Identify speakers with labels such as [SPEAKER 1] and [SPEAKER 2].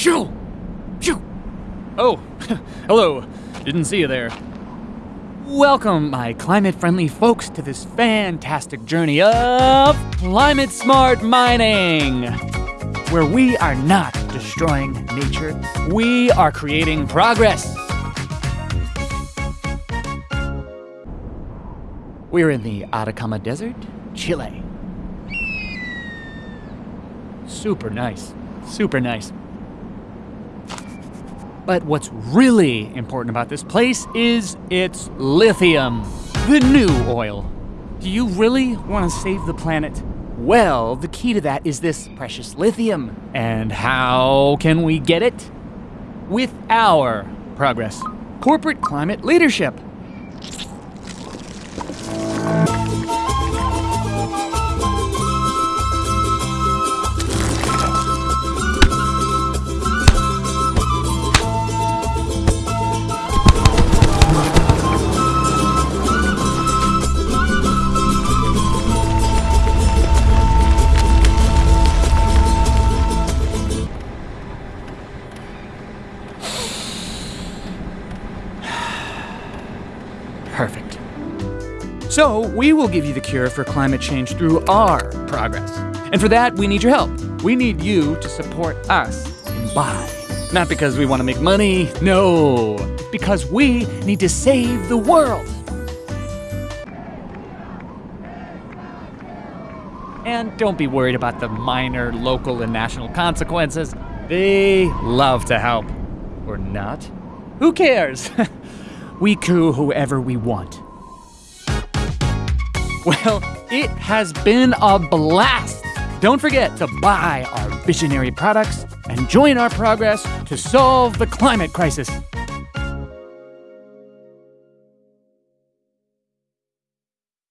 [SPEAKER 1] Shoo! Shoo! Oh, hello. Didn't see you there. Welcome, my climate friendly folks, to this fantastic journey of climate smart mining, where we are not destroying nature, we are creating progress. We're in the Atacama Desert, Chile. Super nice. Super nice. But what's really important about this place is its lithium, the new oil. Do you really want to save the planet? Well, the key to that is this precious lithium. And how can we get it? With our progress corporate climate leadership. Perfect. So, we will give you the cure for climate change through our progress. And for that, we need your help. We need you to support us and buy. Not because we want to make money, no. Because we need to save the world. And don't be worried about the minor local and national consequences. They love to help. Or not. Who cares? we coup whoever we want. Well, it has been a blast. Don't forget to buy our visionary products and join our progress to solve the climate crisis.